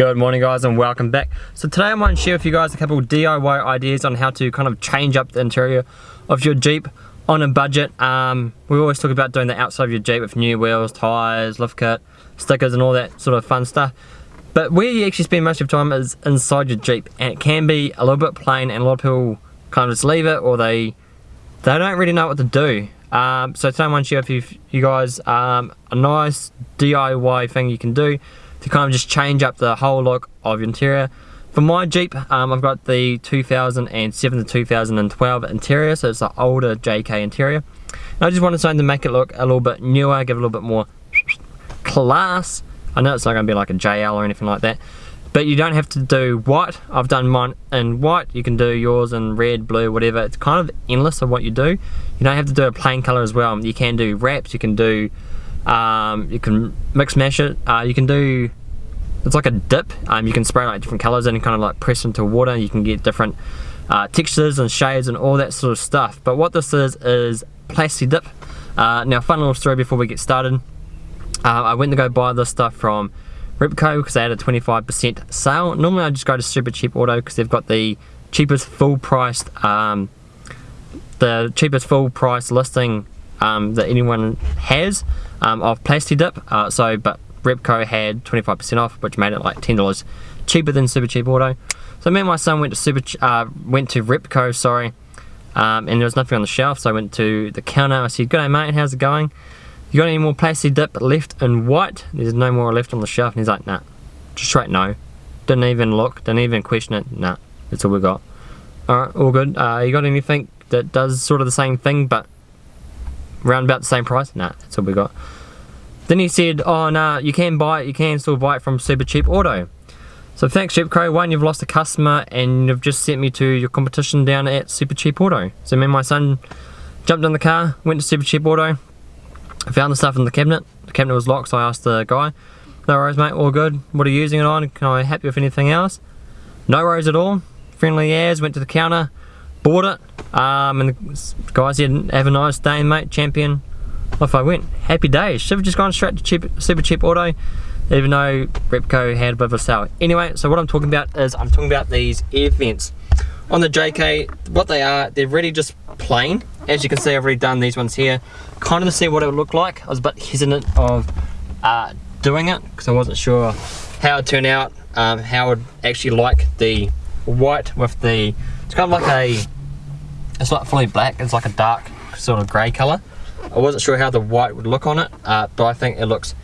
Good morning guys and welcome back. So today I want to share with you guys a couple DIY ideas on how to kind of change up the interior of your Jeep on a budget. Um, we always talk about doing the outside of your Jeep with new wheels, tyres, lift kit, stickers and all that sort of fun stuff. But where you actually spend most of your time is inside your Jeep and it can be a little bit plain and a lot of people kind of just leave it or they they don't really know what to do. Um, so today I want to share with you, you guys um, a nice DIY thing you can do to kind of just change up the whole look of your interior. For my Jeep, um, I've got the 2007 to 2012 interior, so it's the older JK interior. And I just wanted something to make it look a little bit newer, give it a little bit more class. I know it's not going to be like a JL or anything like that, but you don't have to do white. I've done mine in white. You can do yours in red, blue, whatever. It's kind of endless of what you do. You don't have to do a plain color as well. You can do wraps, you can do um, you can mix mash it. Uh, you can do, it's like a dip. Um, you can spray like different colors and kind of like press into water. You can get different uh, textures and shades and all that sort of stuff. But what this is, is Plasti Dip. Uh, now fun little story before we get started. Uh, I went to go buy this stuff from Repco because they had a 25% sale. Normally I just go to Super Cheap Auto because they've got the cheapest full priced um, the cheapest full price listing um, that anyone has um, of Plasti Dip. Uh, so, but Repco had 25% off, which made it like $10 cheaper than Super Cheap Auto. So me and my son went to Super, uh, went to Repco, sorry, um, and there was nothing on the shelf. So I went to the counter. I said, "Good day, mate. How's it going? You got any more Plasti Dip left in white?" There's no more left on the shelf. And he's like, "Nah." Just straight no. Didn't even look. Didn't even question it. Nah. That's all we got. All right, all good. Uh, you got anything that does sort of the same thing, but around about the same price? Nah, that's all we got. Then he said, oh nah, you can buy it, you can still buy it from Super Cheap Auto. So thanks Repco, one, you've lost a customer and you've just sent me to your competition down at Super Cheap Auto. So me and my son jumped in the car, went to Super Cheap Auto, found the stuff in the cabinet. The cabinet was locked, so I asked the guy, no worries mate, all good. What are you using it on? Can I help you with anything else? No worries at all. Friendly as, went to the counter, bought it. Um, and the guy said, have a nice day mate, champion. Off I went. Happy days. Should have just gone straight to cheap, super cheap auto, even though Repco had a bit of a sale. Anyway, so what I'm talking about is I'm talking about these air vents. On the JK, what they are, they're really just plain. As you can see, I've already done these ones here. Kind of to see what it would look like. I was a bit hesitant of uh, doing it because I wasn't sure how it would turn out, um, how I would actually like the white with the it's kind of like a, it's not fully black, it's like a dark sort of grey colour. I wasn't sure how the white would look on it, uh, but I think it looks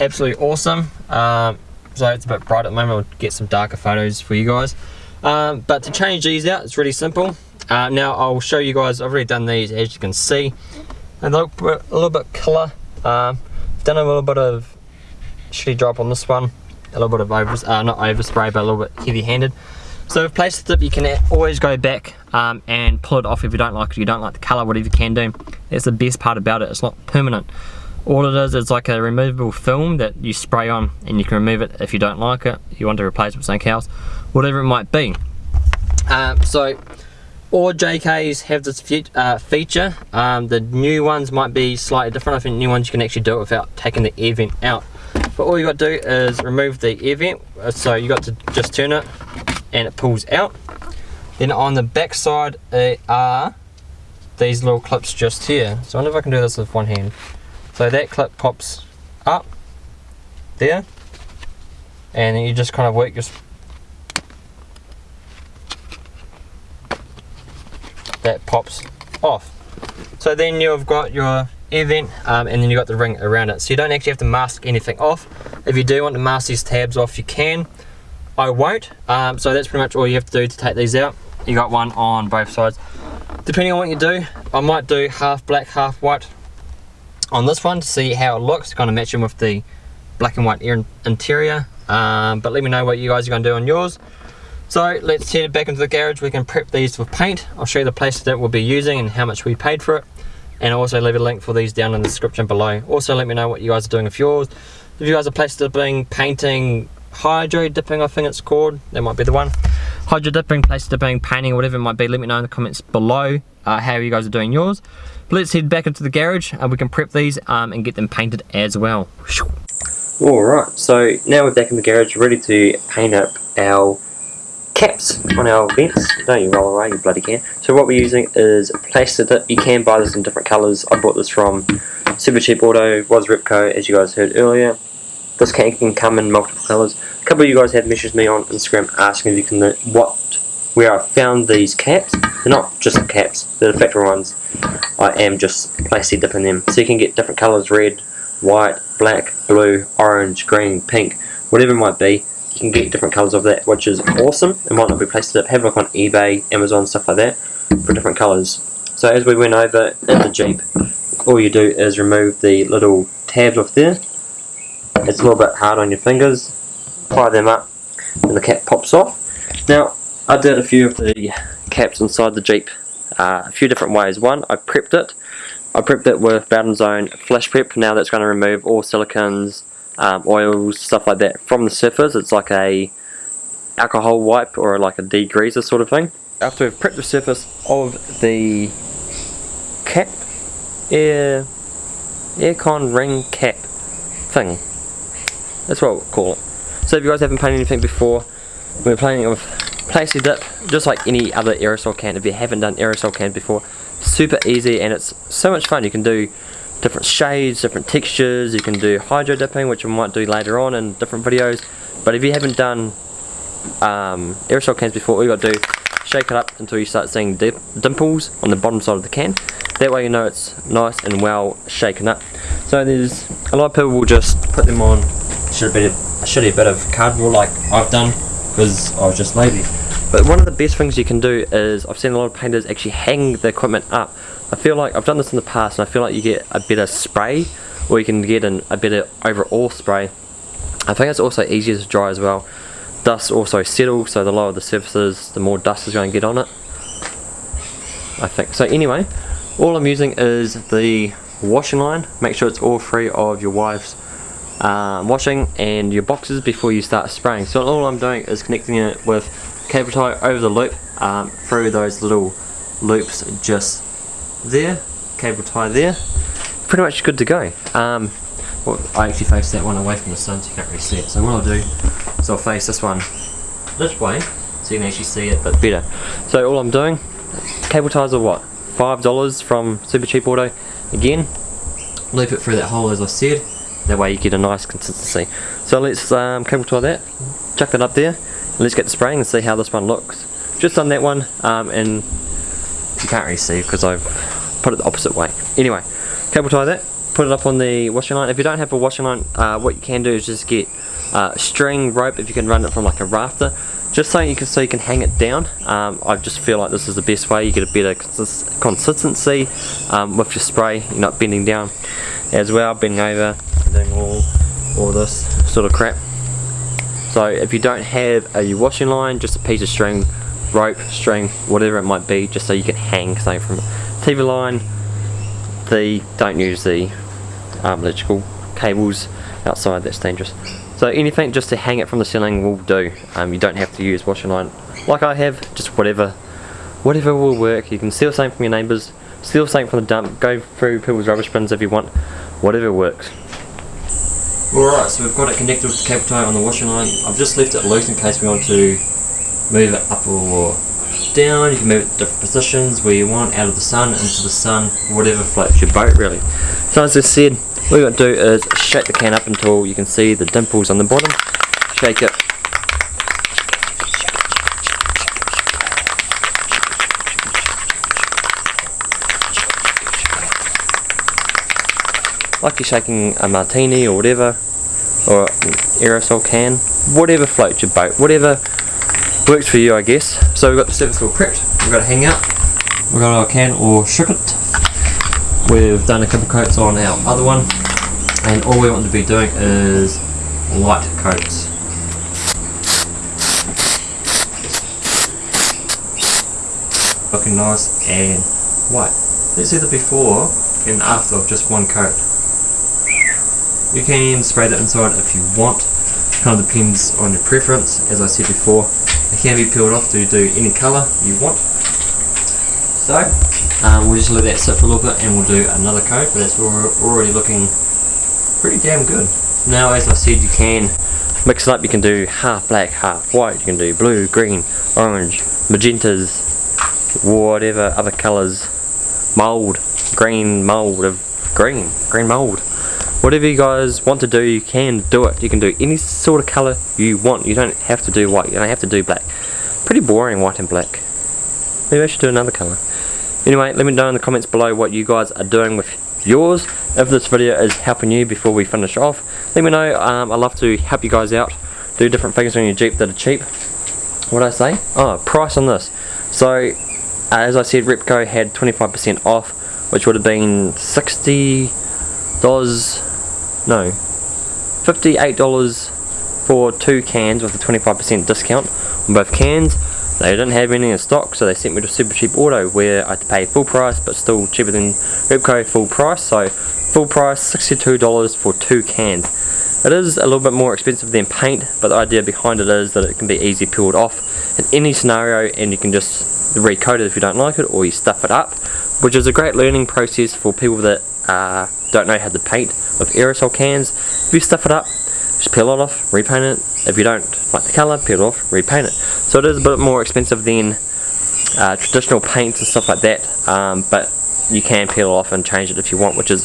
absolutely awesome. Um, so it's a bit bright at the moment, we'll get some darker photos for you guys. Um, but to change these out, it's really simple. Uh, now I'll show you guys, I've already done these as you can see. And they look a little bit colour. Um, I've done a little bit of shitty drop on this one. A little bit of over, uh, not overspray, but a little bit heavy handed. So with Plasti Dip you can always go back um, and pull it off if you don't like it, you don't like the colour, whatever you can do. That's the best part about it, it's not permanent. All it is is like a removable film that you spray on and you can remove it if you don't like it, you want to replace it with something else, whatever it might be. Um, so all JKs have this fe uh, feature, um, the new ones might be slightly different, I think new ones you can actually do it without taking the air vent out. But all you got to do is remove the air vent, so you got to just turn it and it pulls out. Then on the back side are these little clips just here. So I wonder if I can do this with one hand. So that clip pops up there and you just kind of work your that pops off. So then you've got your air vent um, and then you've got the ring around it. So you don't actually have to mask anything off. If you do want to mask these tabs off you can. I won't. Um, so that's pretty much all you have to do to take these out. You got one on both sides. Depending on what you do, I might do half black, half white on this one to see how it looks, kind of matching with the black and white interior. Um, but let me know what you guys are going to do on yours. So let's head back into the garage. We can prep these with paint. I'll show you the place that we'll be using and how much we paid for it. And I'll also leave a link for these down in the description below. Also let me know what you guys are doing with yours. If you guys are plastering, painting, hydro dipping I think it's called that might be the one hydro dipping Plasti dipping painting whatever it might be let me know in the comments below uh, how you guys are doing yours but let's head back into the garage and we can prep these um, and get them painted as well Alright, so now we're back in the garage ready to paint up our caps on our vents. Don't you roll away, you bloody can. So what we're using is plastic dip. You can buy this in different colours. I bought this from Super Cheap Auto, was Repco as you guys heard earlier. This can, can come in multiple colours. A couple of you guys have messaged me on Instagram asking if you can what where I found these caps. They're not just caps, they're the factory ones. I am just plastic dipping them. So you can get different colours, red, white, black, blue, orange, green, pink, whatever it might be. You can get different colours of that, which is awesome. It might not be plastic dip. Have a look on eBay, Amazon, stuff like that for different colours. So as we went over in the Jeep, all you do is remove the little tabs off there. It's a little bit hard on your fingers. Pry them up and the cap pops off. Now, I did a few of the caps inside the Jeep uh, a few different ways. One, I prepped it. I prepped it with Bowden's Own flash prep. Now that's going to remove all silicons, um, oils, stuff like that from the surface. It's like a alcohol wipe or like a degreaser sort of thing. After we've prepped the surface of the cap, air, aircon ring cap thing. That's what we'll call it. So if you guys haven't painted anything before, we're painting with plastic dip, just like any other aerosol can. If you haven't done aerosol can before, super easy and it's so much fun. You can do different shades, different textures, you can do hydro dipping, which we might do later on in different videos. But if you haven't done um, aerosol cans before, all you got to do shake it up until you start seeing dip dimples on the bottom side of the can. That way you know it's nice and well shaken up. So there's a lot of people will just put them on should have a shitty bit of cardboard like I've done because I was just lazy. But one of the best things you can do is I've seen a lot of painters actually hang the equipment up. I feel like I've done this in the past and I feel like you get a better spray or you can get an, a better overall spray. I think it's also easier to dry as well. Dust also settles so the lower the surfaces the more dust is going to get on it. I think. So anyway, all I'm using is the washing line. Make sure it's all free of your wife's um, washing and your boxes before you start spraying. So all I'm doing is connecting it with cable tie over the loop um, through those little loops just there, cable tie there. Pretty much good to go. Um, well, I actually face that one away from the sun so you can't really see it. So what I'll do is I'll face this one this way so you can actually see it but better. So all I'm doing, cable ties are what? $5 from Super Cheap Auto. Again, loop it through that hole as I said that way you get a nice consistency. So let's um, cable tie that, chuck that up there, let's get the spraying and see how this one looks. Just on that one, um, and you can't really see because I've put it the opposite way. Anyway, cable tie that, put it up on the washing line. If you don't have a washing line, uh, what you can do is just get uh, string rope if you can run it from like a rafter. Just so you can so you can hang it down. Um, I just feel like this is the best way. You get a better consistency um, with your spray. You're not bending down as well bending over doing all, all this sort of crap. So if you don't have a washing line, just a piece of string, rope, string, whatever it might be, just so you can hang something from TV line, the don't use the um, electrical cables outside, that's dangerous. So anything just to hang it from the ceiling will do. Um, you don't have to use washing line like I have, just whatever whatever will work. You can steal something from your neighbours, steal something from the dump, go through people's rubbish bins if you want, whatever works. Alright, so we've got it connected with the cable tie on the washing line. I've just left it loose in case we want to move it up or down. You can move it to different positions where you want, out of the sun, into the sun, whatever floats your boat really. So as I said, what you got to do is shake the can up until you can see the dimples on the bottom. Shake it. Like you're shaking a martini or whatever or aerosol can, whatever floats your boat, whatever works for you I guess. So we've got the surface all prepped, we've got a hang we've got our can or ship it. We've done a couple coats on our other one and all we want to be doing is light coats. Looking nice and white. Let's see the before and after of just one coat. You can spray the inside if you want, kind of depends on your preference, as I said before. It can be peeled off to do any colour you want. So, um, we'll just let that sit for a little bit and we'll do another coat, but that's already looking pretty damn good. Now as I said you can mix it up, you can do half black, half white, you can do blue, green, orange, magentas, whatever other colours, mould, green mould of green, green mould. Whatever you guys want to do, you can do it. You can do any sort of colour you want. You don't have to do white, you don't have to do black. Pretty boring white and black. Maybe I should do another colour. Anyway, let me know in the comments below what you guys are doing with yours. If this video is helping you before we finish off, let me know. Um, i love to help you guys out. Do different things on your Jeep that are cheap. What did I say? Oh, price on this. So, as I said, Repco had 25% off, which would have been $60, no, $58 for two cans with a 25% discount on both cans. They didn't have any in stock, so they sent me to Super Cheap Auto where I had to pay full price, but still cheaper than Repco full price. So full price, $62 for two cans. It is a little bit more expensive than paint, but the idea behind it is that it can be easy peeled off in any scenario, and you can just recoat it if you don't like it, or you stuff it up, which is a great learning process for people that uh, don't know how to paint with aerosol cans. If you stuff it up, just peel it off, repaint it. If you don't like the colour, peel it off, repaint it. So it is a bit more expensive than uh, traditional paints and stuff like that, um, but you can peel it off and change it if you want, which is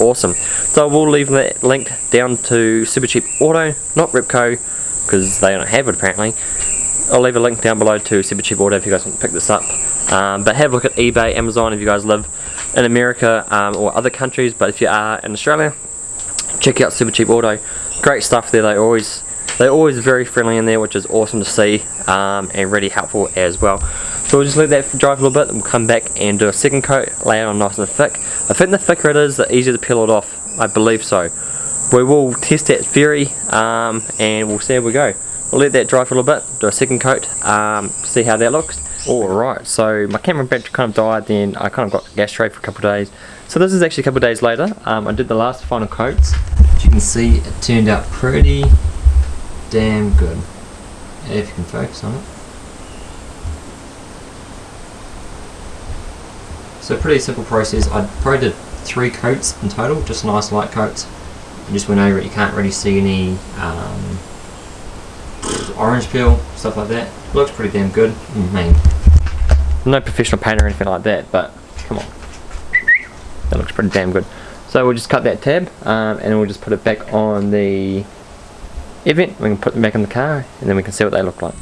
awesome. So we'll leave that link down to Super Cheap Auto, not Repco, because they don't have it apparently. I'll leave a link down below to Super Cheap Auto if you guys want to pick this up. Um, but have a look at eBay, Amazon if you guys live in America um, or other countries. But if you are in Australia, check out Super Cheap Auto. Great stuff there. They always they're always very friendly in there, which is awesome to see um, and really helpful as well. So we'll just let that dry for a little bit and we'll come back and do a second coat, lay it on nice and thick. I think the thicker it is, the easier to peel it off. I believe so. We will test that theory um, and we'll see how we go. We'll let that dry for a little bit, do a second coat, um, see how that looks. Alright, so my camera battery kind of died then I kind of got gas tray for a couple of days. So this is actually a couple of days later. Um, I did the last final coats. As you can see it turned out pretty damn good. If you can focus on it. So pretty simple process. I probably did three coats in total, just nice light coats. I just went over it, you can't really see any um, orange peel, stuff like that. Looks pretty damn good. I mean, no professional painter or anything like that, but come on. That looks pretty damn good. So we'll just cut that tab um, and we'll just put it back on the event. We can put them back in the car and then we can see what they look like.